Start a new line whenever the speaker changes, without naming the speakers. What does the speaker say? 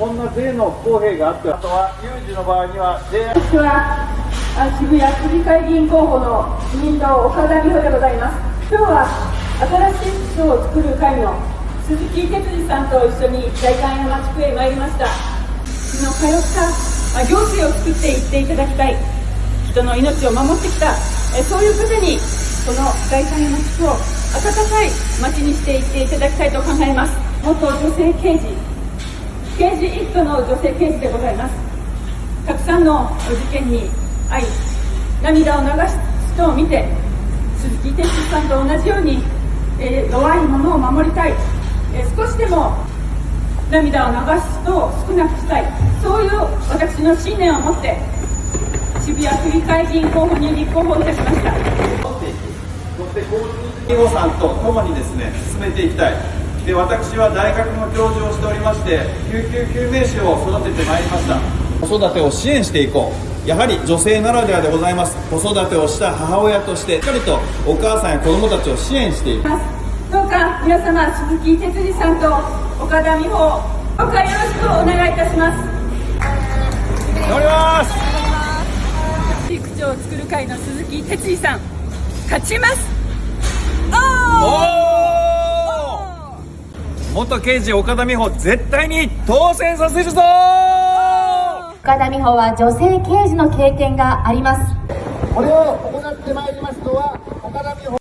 こんな税の不公平があってあとは有事の場合には税
私は渋谷区議会議員候補の自民党岡田美穂でございます。今日は新しい首都を作る会の鈴木哲司さんと一緒に代官山地区へ参りましたその通った行政を作っていっていただきた。い人の命を守ってきたそういう方にこの代官山地区を温かい町にしていっていただきたいと考えます。元女性刑事刑事一家の女性刑事でございます。たくさんの事件に遭い涙を流す人を見て鈴木哲司さんと同じように、えー弱い者を守りたい、えー少しでも涙を流す人を少なくしたい。そういう私の信念を持って渋谷区議会議員候補に立候補いたしました。
そして交通費予算とともにですね進めていきたい。で私は大学の教授をしておりまして救急救命士を育ててまいりました。子育てを支援していこう。やはり女性ならではでございます。子育てをした母親としてしっかりとお母さんや子供たちを支援していく
どうか皆様鈴木哲司さんと岡田美穂どうかよろしくお願いいたします。
頑張ります。
地区長を作る会の鈴木哲司さん勝ちます。おー！
お元刑事岡田美穂絶対に当選させるぞ！
岡田美穂は女性刑事の経験があります。
これを行ってまいりますのは岡田美穂